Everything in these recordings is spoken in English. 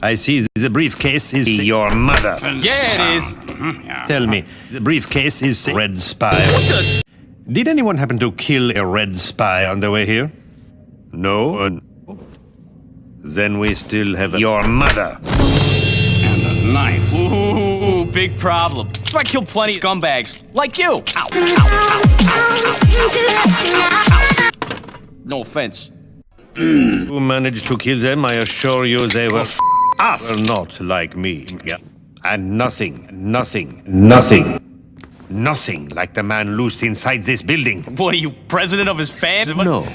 I see the briefcase is your mother. Yeah, it is. Tell me, the briefcase is Red Spy. Did anyone happen to kill a Red Spy on the way here? No? Uh, then we still have your mother. And a knife. Ooh, big problem. I kill plenty of scumbags like you. Ow, ow, ow, no offense. Who managed to kill them? I assure you they were us. Were not like me. Yeah. And nothing, nothing, nothing, nothing like the man loosed inside this building. What are you, president of his fans? No.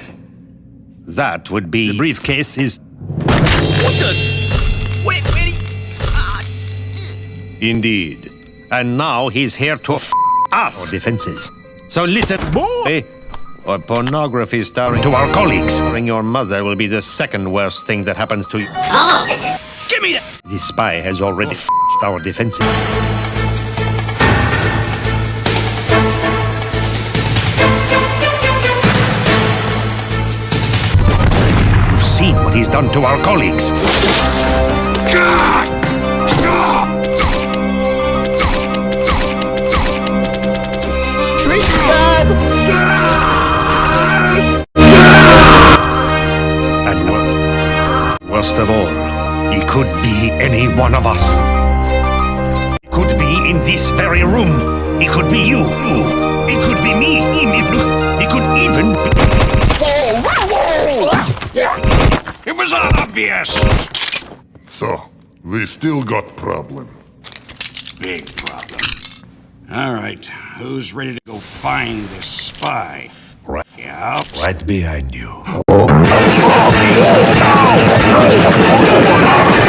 That would be the briefcase is What the? Wait, wait. Ah, indeed. And now he's here to f us. Our defenses. So listen, boy. Or pornography starring to our colleagues. Bring your mother will be the second worst thing that happens to you. Give me that. This spy has already f our defenses. You've seen what he's done to our colleagues. And worst of all, he could be any one of us. He could be in this very room. He could be you. He could be me. He could even be... It was obvious. So, we still got problem. Big problem. All right, who's ready to go find this spy? Right, Yeah. right behind you. Oh.